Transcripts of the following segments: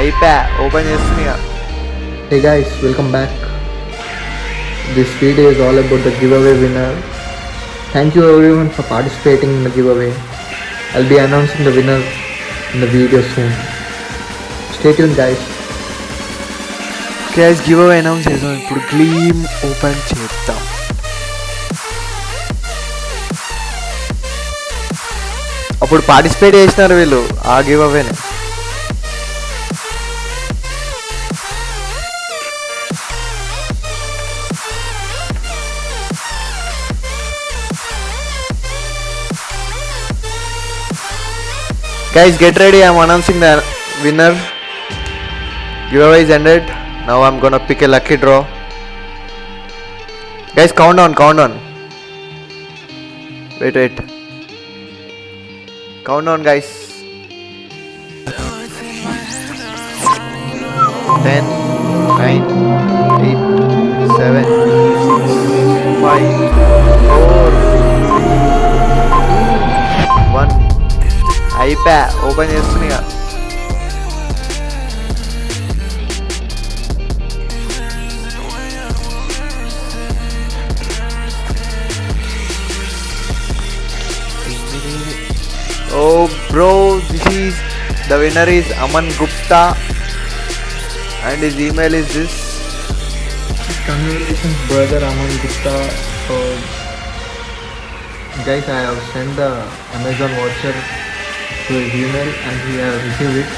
ఐప్యా open చేస్తున్నాయి guys welcome back this video is all about the giveaway winner thank you everyone for participating in the giveaway I be announcing the winner in the video soon stay Yoon guys guys giveaway announce చేద్దాం. ఇప్పుడు clean open చేద్దాం. అప్పుడు participate చేసినారు వీళ్ళు ఆ గివ్ అవేనే Guys, get ready. I'm announcing the winner. Giveaway is ended. Now I'm gonna pick a lucky draw. Guys, count on, count on. Wait, wait. Count on, guys. 10, 9, 8, 7, 6, 5, 4, 1. అయిపోయా ఓపెన్ చేస్తుంది ఇక ఓ bro this is the winner is Aman Gupta and his email is this Congratulations brother Aman Gupta. So, guys, I have sent the Amazon voucher to his email and he has received it.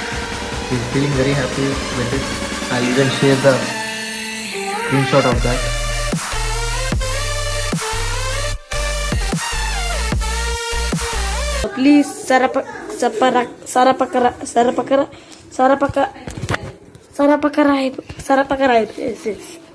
He's feeling very happy with it. I'll even share the screenshot of that. Please sarapa sapara sarapakara sarapakara sarapaka sarapakara sarapakara yes, yes.